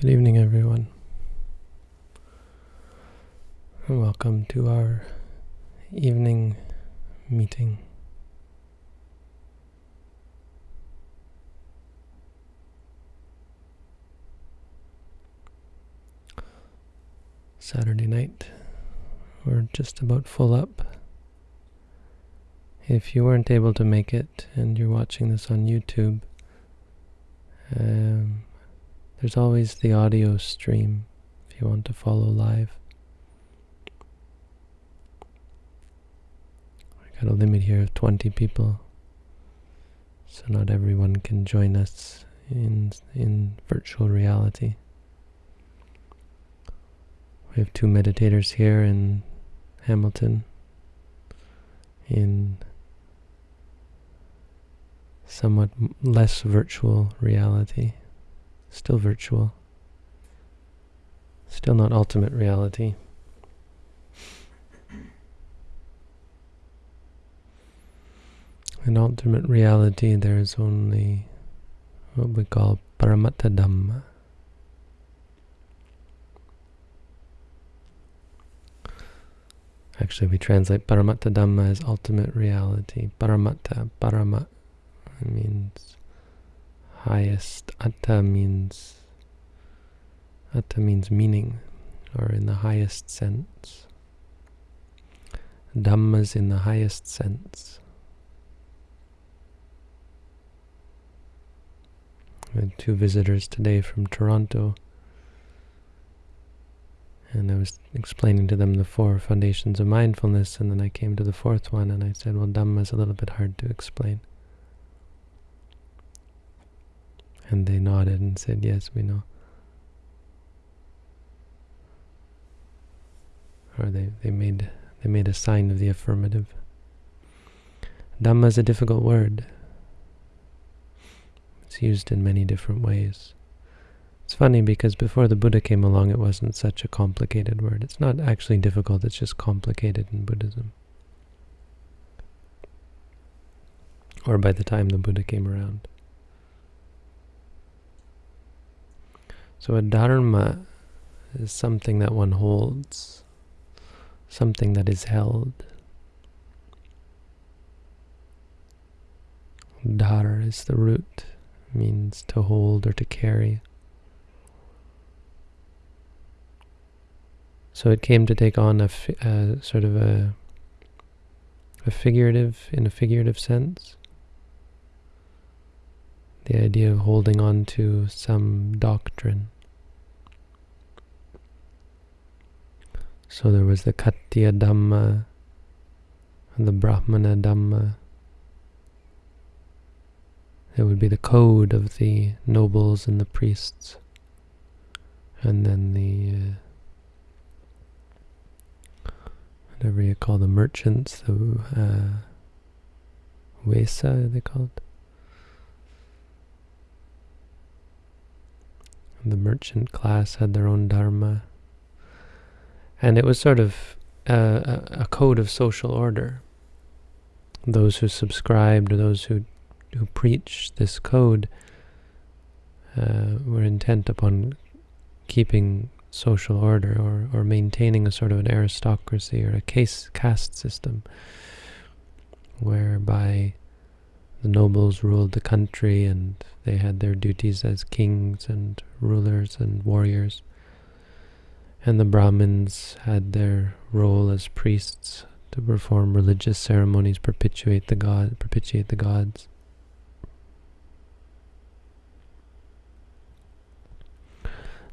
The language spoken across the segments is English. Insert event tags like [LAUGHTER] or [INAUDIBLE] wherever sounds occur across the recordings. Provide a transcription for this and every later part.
Good evening, everyone. And welcome to our evening meeting. Saturday night. We're just about full up. If you weren't able to make it and you're watching this on YouTube, um, there's always the audio stream if you want to follow live. I got a limit here of 20 people, so not everyone can join us in in virtual reality. We have two meditators here in Hamilton in somewhat less virtual reality. Still virtual. Still not ultimate reality. In ultimate reality, there is only what we call paramattha dhamma. Actually, we translate paramattha dhamma as ultimate reality. Paramattha, paramat means highest. Atta means atta means meaning, or in the highest sense. Dhammas in the highest sense. Had two visitors today from Toronto, and I was explaining to them the four foundations of mindfulness, and then I came to the fourth one, and I said, well, Dhamma is a little bit hard to explain. And they nodded and said, yes, we know. Or they, they made they made a sign of the affirmative. Dhamma is a difficult word. It's used in many different ways. It's funny because before the Buddha came along it wasn't such a complicated word. It's not actually difficult, it's just complicated in Buddhism. Or by the time the Buddha came around. So a dharma is something that one holds, something that is held. Dhar is the root, means to hold or to carry. So it came to take on a sort of a, a figurative, in a figurative sense, the idea of holding on to some doctrine. So there was the Khattiya Dhamma, the Brahmana Dhamma. It would be the code of the nobles and the priests. And then the, uh, whatever you call the merchants, the uh, Vesa, they called. The merchant class had their own dharma. And it was sort of a, a code of social order. Those who subscribed or those who, who preached this code uh, were intent upon keeping social order or, or maintaining a sort of an aristocracy or a case, caste system whereby the nobles ruled the country and they had their duties as kings and rulers and warriors. And the Brahmins had their role as priests to perform religious ceremonies, perpetuate the god, propitiate the gods.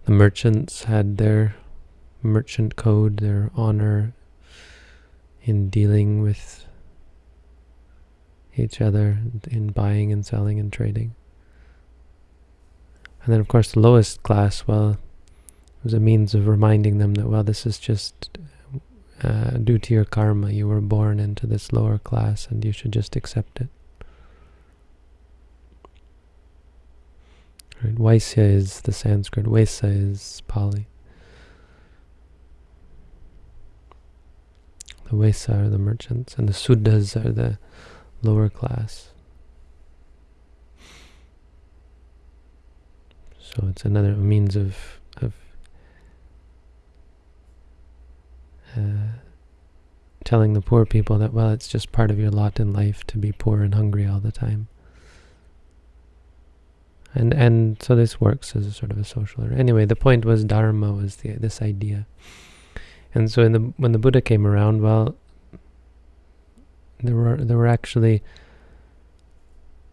The merchants had their merchant code, their honor in dealing with each other, in buying and selling and trading. And then, of course, the lowest class, well, it was a means of reminding them that, well, this is just uh, due to your karma. You were born into this lower class and you should just accept it. Right? Vaisya is the Sanskrit, Vesa is Pali. The Vesa are the merchants, and the Suddhas are the lower class. So it's another means of of uh, telling the poor people that well, it's just part of your lot in life to be poor and hungry all the time. And and so this works as a sort of a social order. Anyway, the point was dharma was the this idea. And so in the when the Buddha came around, well, there were there were actually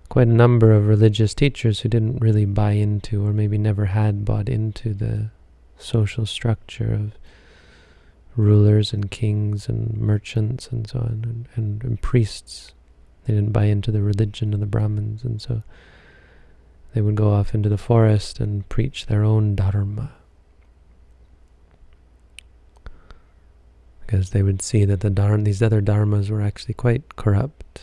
quite a number of religious teachers who didn't really buy into or maybe never had bought into the social structure of rulers and kings and merchants and so on and, and, and priests. They didn't buy into the religion of the Brahmins and so they would go off into the forest and preach their own dharma. Because they would see that the dharma, these other dharmas were actually quite corrupt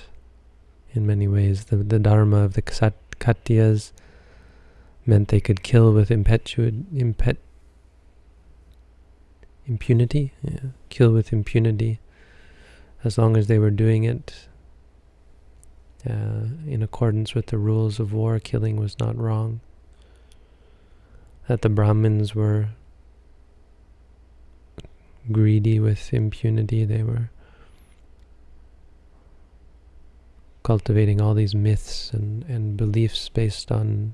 in many ways. The, the dharma of the Khattiyas meant they could kill with impet, impunity, yeah, kill with impunity, as long as they were doing it uh, in accordance with the rules of war, killing was not wrong. That the Brahmins were greedy with impunity, they were cultivating all these myths and, and beliefs based on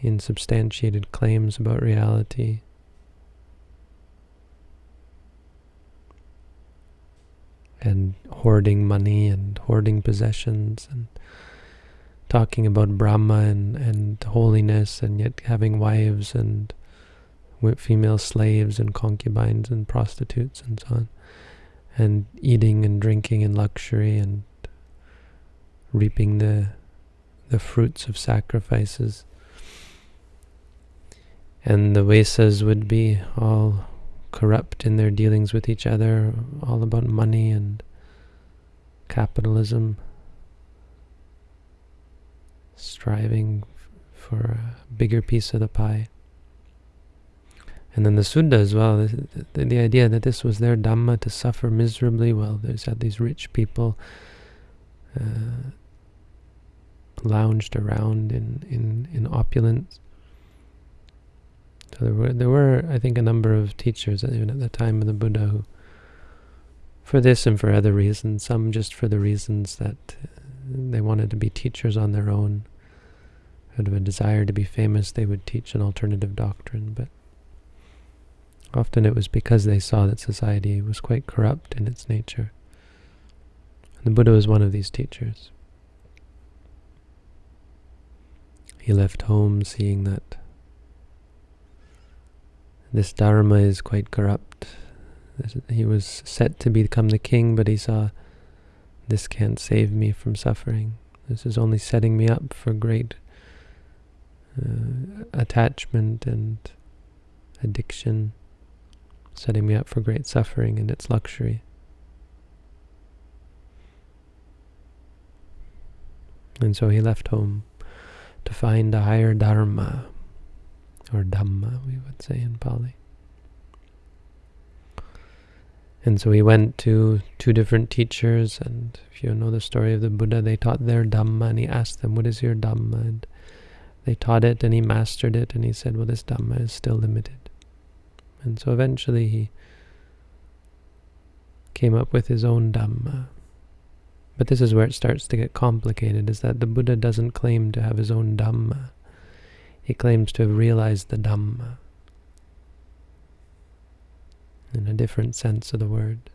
insubstantiated claims about reality. and hoarding money and hoarding possessions and talking about Brahma and, and holiness and yet having wives and female slaves and concubines and prostitutes and so on and eating and drinking in luxury and reaping the the fruits of sacrifices and the Vaisas would be all corrupt in their dealings with each other, all about money and capitalism, striving for a bigger piece of the pie. And then the Sudda as well, the, the, the, idea that this was their Dhamma to suffer miserably. Well, there's had these rich people uh, lounged around in, in, in opulence so there were, there were, I think, a number of teachers, even at the time of the Buddha, who, for this and for other reasons, some just for the reasons that they wanted to be teachers on their own, out of a desire to be famous, they would teach an alternative doctrine, but often it was because they saw that society was quite corrupt in its nature. And the Buddha was one of these teachers. He left home seeing that this Dharma is quite corrupt. He was set to become the king, but he saw, this can't save me from suffering. This is only setting me up for great uh, attachment and addiction, setting me up for great suffering and its luxury. And so he left home to find a higher Dharma or Dhamma, we would say in Pali. And so he went to two different teachers, and if you know the story of the Buddha, they taught their Dhamma, and he asked them, what is your Dhamma? And they taught it, and he mastered it, and he said, well, this Dhamma is still limited. And so eventually he came up with his own Dhamma. But this is where it starts to get complicated, is that the Buddha doesn't claim to have his own Dhamma. He claims to have realized the Dhamma in a different sense of the word.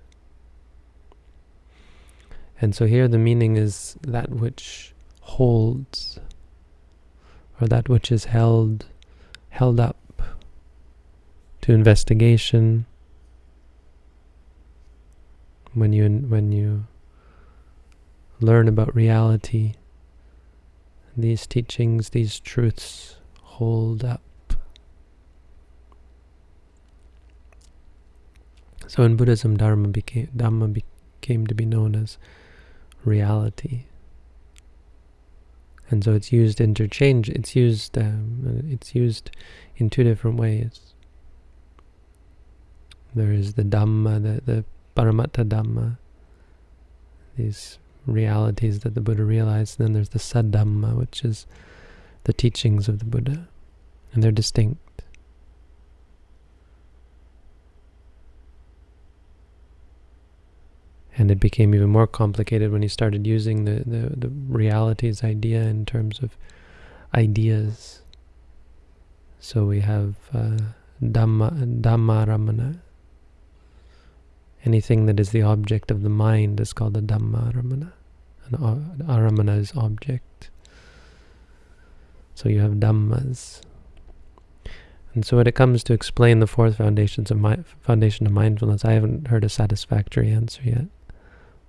And so here the meaning is that which holds, or that which is held, held up to investigation. When you when you learn about reality, these teachings, these truths hold up. So in Buddhism, Dharma became, Dhamma became to be known as reality. And so it's used interchange. It's used. Um, it's used in two different ways. There is the Dhamma, the the Paramattha Dhamma. These realities that the Buddha realized. And then there's the Saddhamma, which is the teachings of the Buddha, and they're distinct. And it became even more complicated when he started using the, the, the realities idea in terms of ideas. So we have uh, Dhamma, Dhammarammana. Anything that is the object of the mind is called a Dhammarammana. An Arammana is object. So you have Dhammas. And so when it comes to explain the fourth foundations of my, foundation of mindfulness, I haven't heard a satisfactory answer yet.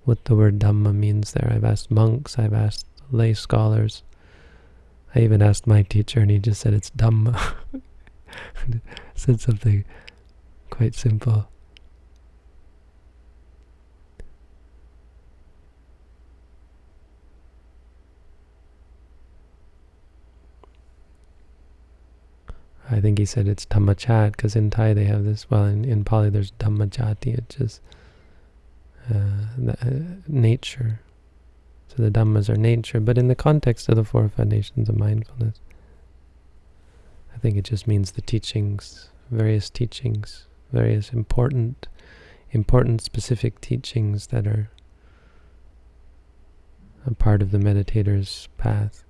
What the word Dhamma means there. I've asked monks, I've asked lay scholars. I even asked my teacher and he just said it's Dhamma. [LAUGHS] said something quite simple. I think he said it's Dhammachat because in Thai they have this, well in, in Pali there's Dhammachati, it's just uh, uh, nature. So the Dhammas are nature, but in the context of the four foundations of mindfulness, I think it just means the teachings, various teachings, various important, important specific teachings that are a part of the meditator's path.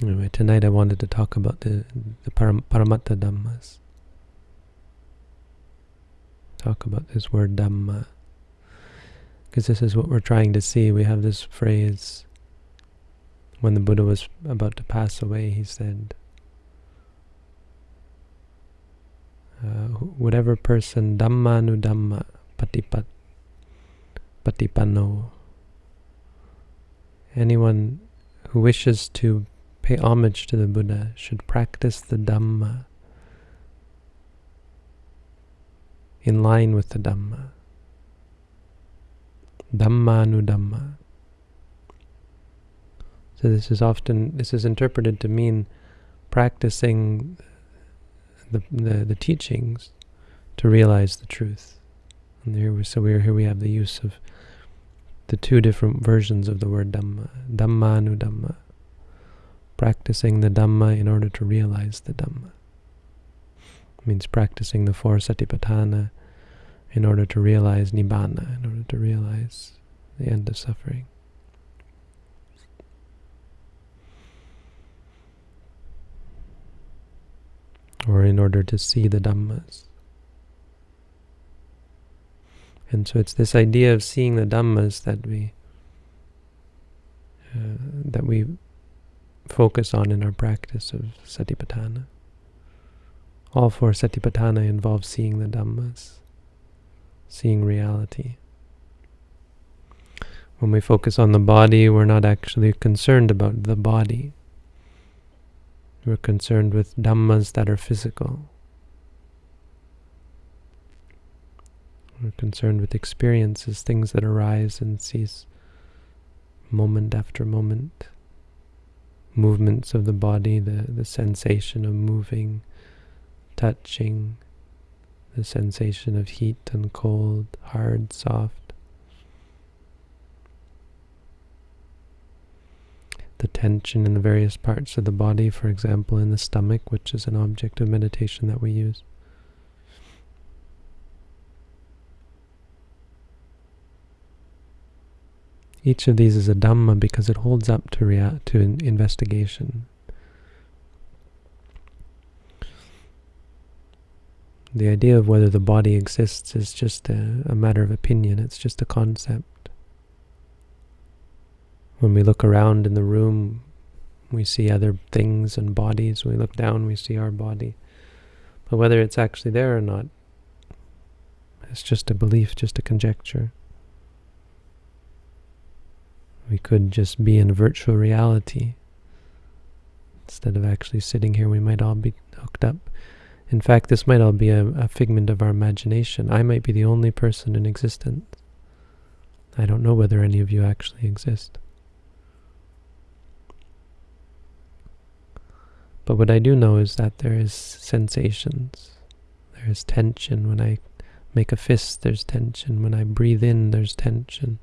Anyway, tonight I wanted to talk about the, the param Paramattha Dhammas. Talk about this word Dhamma. Because this is what we're trying to see. We have this phrase, when the Buddha was about to pass away, he said, uh, whatever person Dhamma nu Dhamma Patipat Patipanno, anyone who wishes to pay homage to the Buddha, should practice the Dhamma in line with the Dhamma. Dhammanu Dhamma. So this is often, this is interpreted to mean practicing the, the, the teachings to realize the truth. And here we, so we're, here we have the use of the two different versions of the word Dhamma. Dhammanu Dhamma practicing the Dhamma in order to realize the Dhamma. It means practicing the four satipatthana in order to realize Nibbana, in order to realize the end of suffering. Or in order to see the Dhammas. And so it's this idea of seeing the Dhammas that we uh, that we focus on in our practice of satipatthana. All four satipatthana involve seeing the Dhammas, seeing reality. When we focus on the body, we're not actually concerned about the body. We're concerned with Dhammas that are physical. We're concerned with experiences, things that arise and cease moment after moment movements of the body, the, the sensation of moving, touching, the sensation of heat and cold, hard, soft. The tension in the various parts of the body, for example, in the stomach, which is an object of meditation that we use. Each of these is a Dhamma because it holds up to, rea to in investigation. The idea of whether the body exists is just a, a matter of opinion, it's just a concept. When we look around in the room, we see other things and bodies. When we look down, we see our body. But whether it's actually there or not, it's just a belief, just a conjecture. We could just be in virtual reality. Instead of actually sitting here, we might all be hooked up. In fact, this might all be a, a figment of our imagination. I might be the only person in existence. I don't know whether any of you actually exist. But what I do know is that there is sensations. There is tension when I make a fist, there's tension. When I breathe in, there's tension.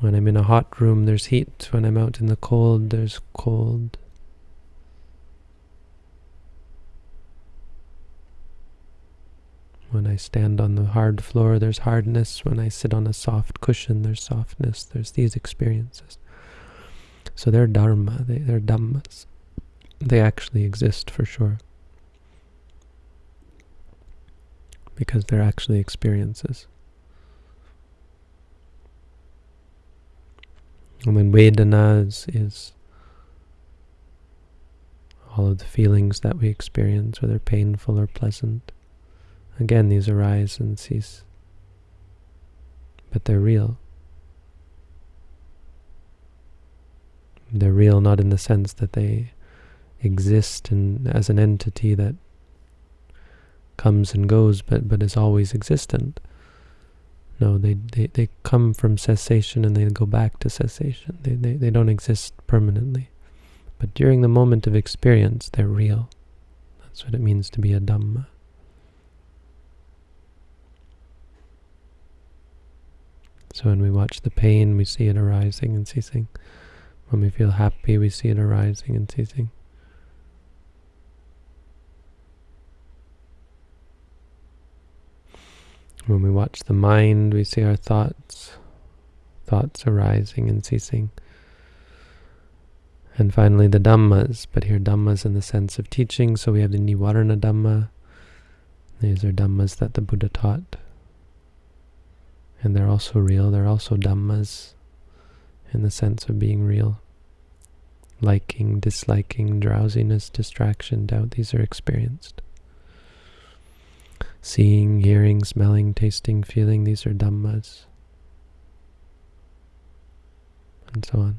When I'm in a hot room, there's heat. When I'm out in the cold, there's cold. When I stand on the hard floor, there's hardness. When I sit on a soft cushion, there's softness. There's these experiences. So they're dharma, they, they're dhammas. They actually exist for sure. Because they're actually experiences. And then Vedana is, is all of the feelings that we experience, whether painful or pleasant. Again, these arise and cease, but they're real. They're real not in the sense that they exist in, as an entity that comes and goes, but, but is always existent. No, they, they, they come from cessation and they go back to cessation. They, they, they don't exist permanently. But during the moment of experience, they're real. That's what it means to be a Dhamma. So when we watch the pain, we see it arising and ceasing. When we feel happy, we see it arising and ceasing. When we watch the mind, we see our thoughts, thoughts arising and ceasing. And finally the Dhammas, but here Dhammas in the sense of teaching, so we have the Nivarana Dhamma. These are Dhammas that the Buddha taught and they're also real. They're also dhammas in the sense of being real. Liking, disliking, drowsiness, distraction, doubt, these are experienced. Seeing, hearing, smelling, tasting, feeling, these are dhammas. And so on.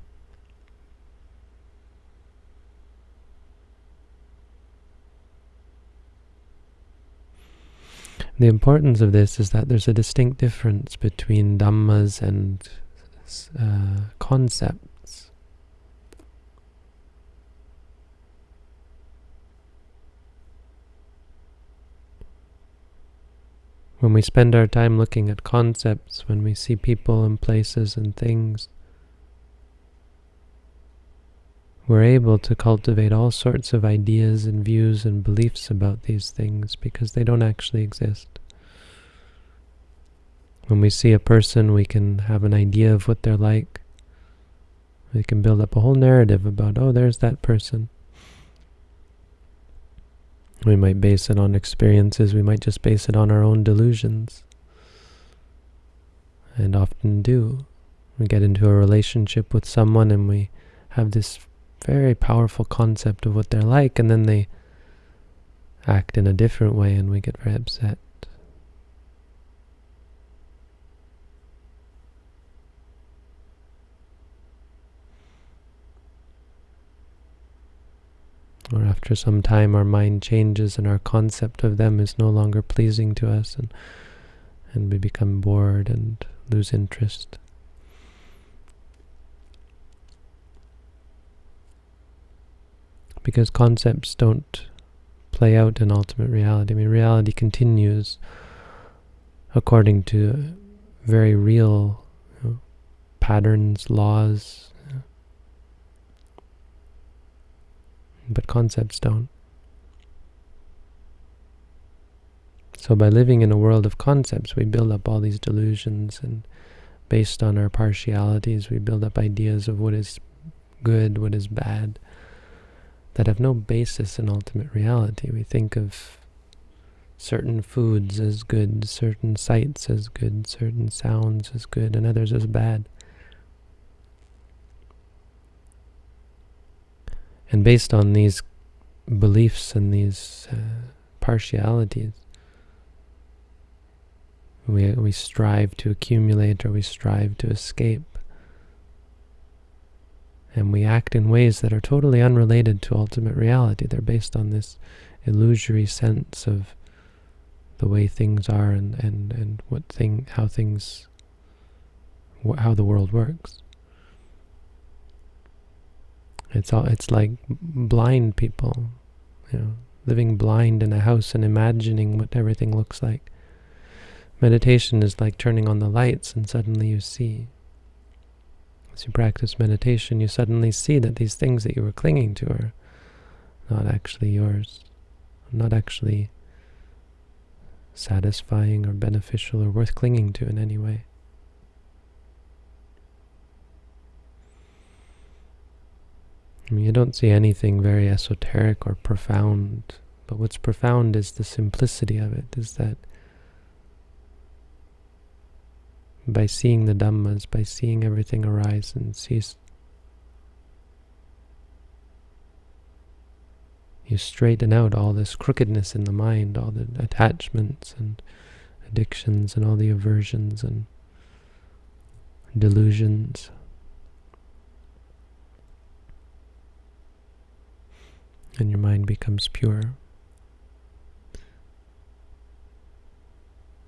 The importance of this is that there's a distinct difference between dhammas and uh, concepts. When we spend our time looking at concepts, when we see people and places and things, we're able to cultivate all sorts of ideas and views and beliefs about these things because they don't actually exist. When we see a person, we can have an idea of what they're like. We can build up a whole narrative about, oh, there's that person. We might base it on experiences, we might just base it on our own delusions. And often do. We get into a relationship with someone and we have this very powerful concept of what they're like, and then they act in a different way and we get very upset. Or after some time our mind changes and our concept of them is no longer pleasing to us and, and we become bored and lose interest. because concepts don't play out in ultimate reality. I mean, reality continues according to very real you know, patterns, laws, but concepts don't. So by living in a world of concepts, we build up all these delusions and based on our partialities, we build up ideas of what is good, what is bad that have no basis in ultimate reality. We think of certain foods as good, certain sights as good, certain sounds as good, and others as bad. And based on these beliefs and these uh, partialities, we, we strive to accumulate or we strive to escape and we act in ways that are totally unrelated to ultimate reality. They're based on this illusory sense of the way things are and, and, and what thing, how things, how the world works. It's all, it's like blind people, you know, living blind in a house and imagining what everything looks like. Meditation is like turning on the lights and suddenly you see. As you practice meditation, you suddenly see that these things that you were clinging to are not actually yours, not actually satisfying or beneficial or worth clinging to in any way. I mean, you don't see anything very esoteric or profound, but what's profound is the simplicity of it, is that by seeing the Dhammas, by seeing everything arise and cease, you straighten out all this crookedness in the mind, all the attachments and addictions and all the aversions and delusions. And your mind becomes pure.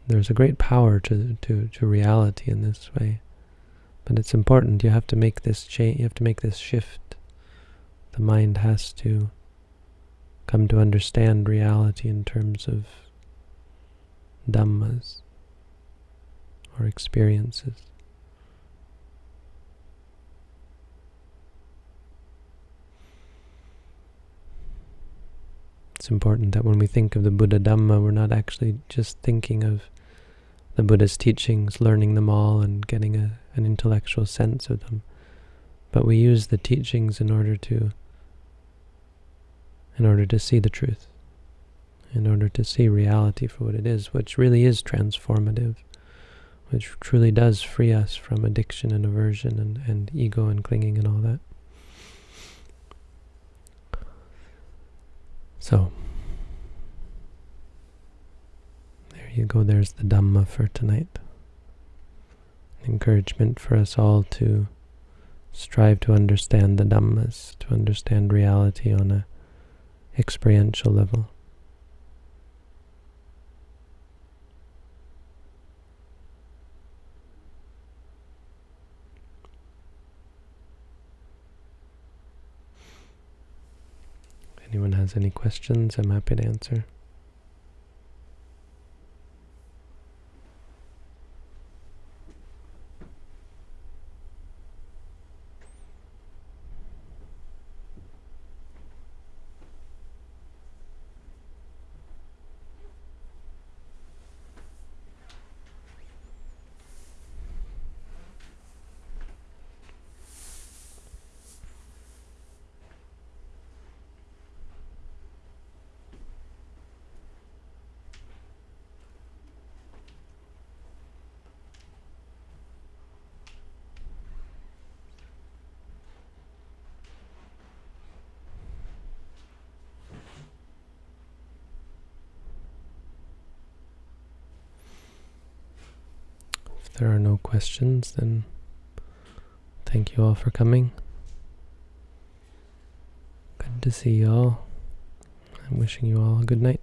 There's a great power to, to, to reality in this way. But it's important. You have to make this change. You have to make this shift. The mind has to come to understand reality in terms of dhammas or experiences. It's important that when we think of the Buddha Dhamma, we're not actually just thinking of the Buddha's teachings, learning them all and getting a, an intellectual sense of them. But we use the teachings in order to in order to see the truth, in order to see reality for what it is, which really is transformative, which truly does free us from addiction and aversion and, and ego and clinging and all that. So, there you go, there's the Dhamma for tonight. Encouragement for us all to strive to understand the Dhammas, to understand reality on a experiential level. Anyone has any questions, I'm happy to answer. If there are no questions, then thank you all for coming. Good to see you all. I'm wishing you all a good night.